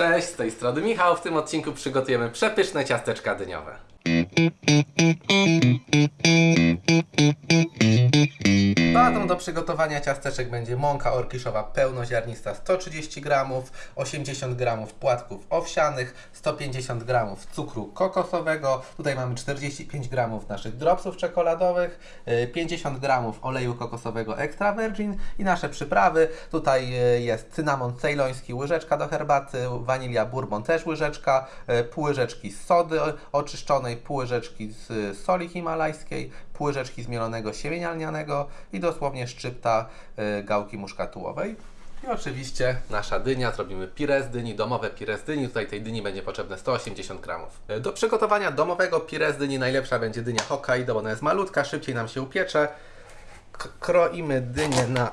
Cześć, z tej strony Michał. W tym odcinku przygotujemy przepyszne ciasteczka dyniowe. Bazą do przygotowania ciasteczek będzie mąka orkiszowa pełnoziarnista 130 g, 80 g płatków owsianych, 150 g cukru kokosowego, tutaj mamy 45 g naszych dropsów czekoladowych, y, 50 g oleju kokosowego extra virgin i nasze przyprawy. Tutaj y, jest cynamon cejloński, łyżeczka do herbaty, wanilia bourbon też łyżeczka, y, pół łyżeczki sody oczyszczonej, pół łyżeczki z y, soli himalajskiej, pół łyżeczki zmielonego siemienia lnianego i dosłownie szczypta y, gałki muszkatułowej. I oczywiście nasza dynia, zrobimy pire z dyni, domowe pire z dyni. Tutaj tej dyni będzie potrzebne 180 gramów. Y, Do przygotowania domowego pire z dyni najlepsza będzie dynia Hokkaido, ona jest malutka, szybciej nam się upiecze. K- kroimy dynię na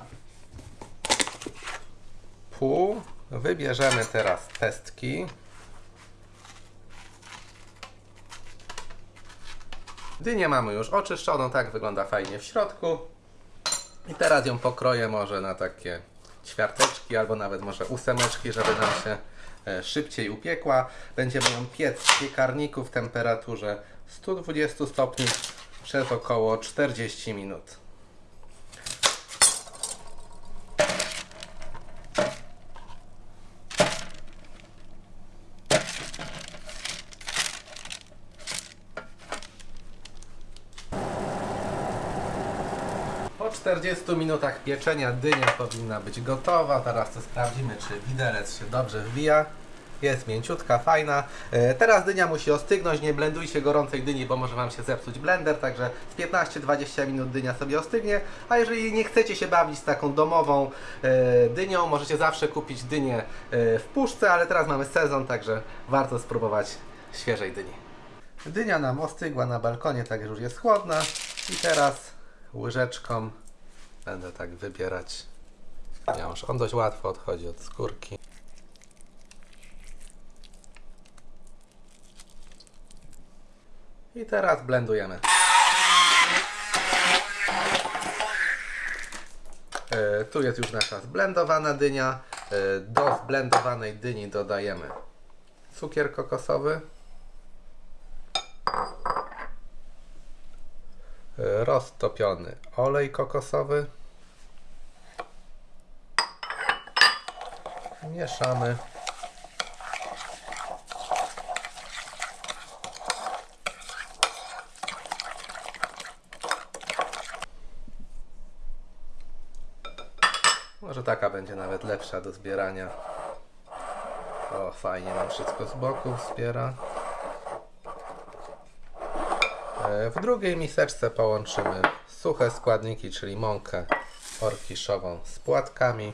pół. Wybierzemy teraz pestki. Dynię mamy już oczyszczoną, tak wygląda fajnie w środku. I teraz ją pokroję może na takie ćwiarteczki albo nawet może ósemeczki, żeby nam się e, szybciej upiekła. Będziemy ją piec w piekarniku w temperaturze 120 stopni przez około 40 minut. Po 40 minutach pieczenia dynia powinna być gotowa. Teraz to sprawdzimy, czy widelec się dobrze wbija. Jest mięciutka, fajna. E, Teraz dynia musi ostygnąć, nie blendujcie gorącej dyni, bo może Wam się zepsuć blender, także z 15-20 minut dynia sobie ostygnie. A jeżeli nie chcecie się bawić z taką domową e, dynią, możecie zawsze kupić dynię e, w puszce, ale teraz mamy sezon, także warto spróbować świeżej dyni. Dynia nam ostygła na balkonie, tak już jest chłodna. I teraz łyżeczką będę tak wybierać. Ponieważ on dość łatwo odchodzi od skórki. I teraz blendujemy. E, Tu jest już nasza zblendowana dynia. E, Do zblendowanej dyni dodajemy cukier kokosowy. Roztopiony olej kokosowy. Mieszamy. Może taka będzie nawet lepsza do zbierania. O, fajnie nam wszystko z boku wspiera. W drugiej miseczce połączymy suche składniki, czyli mąkę orkiszową z płatkami.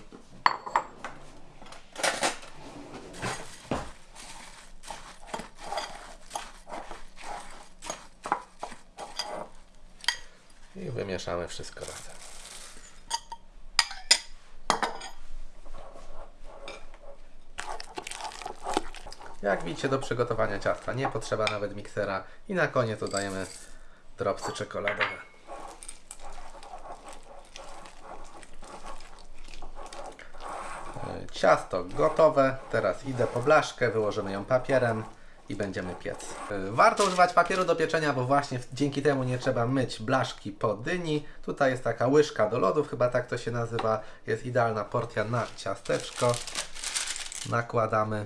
I wymieszamy wszystko razem. Jak widzicie, do przygotowania ciasta nie potrzeba nawet miksera. I na koniec dodajemy dropsy czekoladowe. E, Ciasto gotowe. Teraz idę po blaszkę, wyłożymy ją papierem i będziemy piec. E, Warto używać papieru do pieczenia, bo właśnie dzięki temu nie trzeba myć blaszki po dyni. Tutaj jest taka łyżka do lodów, chyba tak to się nazywa. Jest idealna porcja na ciasteczko. Nakładamy.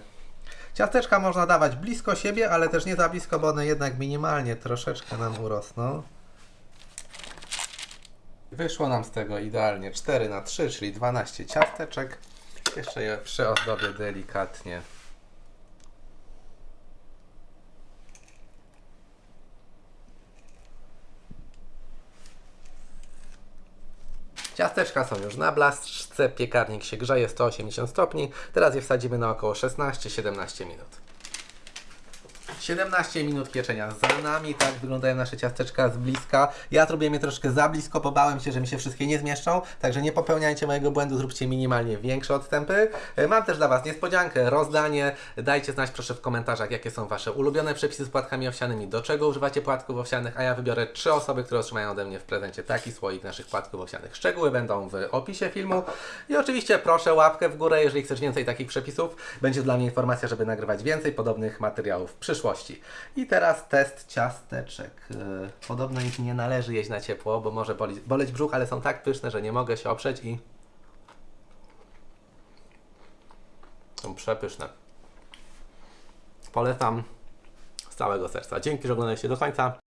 Ciasteczka można dawać blisko siebie, ale też nie za blisko, bo one jednak minimalnie troszeczkę nam urosną. Wyszło nam z tego idealnie 4 na 3, czyli 12 ciasteczek. Jeszcze je przyozdobię delikatnie. Ciasteczka są już na blaszce, piekarnik się grzeje 180 stopni. Teraz je wsadzimy na około 16-17 minut. 17 minut pieczenia za nami, tak wyglądają nasze ciasteczka z bliska. Ja zrobiłem je troszkę za blisko, bo bałem się, że mi się wszystkie nie zmieszczą, także nie popełniajcie mojego błędu, zróbcie minimalnie większe odstępy. E, Mam też dla Was niespodziankę, rozdanie. Dajcie znać proszę w komentarzach, jakie są Wasze ulubione przepisy z płatkami owsianymi, do czego używacie płatków owsianych, a ja wybiorę trzy osoby, które otrzymają ode mnie w prezencie taki słoik naszych płatków owsianych. Szczegóły będą w opisie filmu i oczywiście proszę łapkę w górę, jeżeli chcesz więcej takich przepisów. Będzie dla mnie informacja, żeby nagrywać więcej podobnych materiałów w przyszłości. I teraz test ciasteczek. Yy, Podobno ich nie należy jeść na ciepło, bo może boli, boleć brzuch, ale są tak pyszne, że nie mogę się oprzeć i są przepyszne. Polecam z całego serca. Dzięki, że oglądaliście do końca.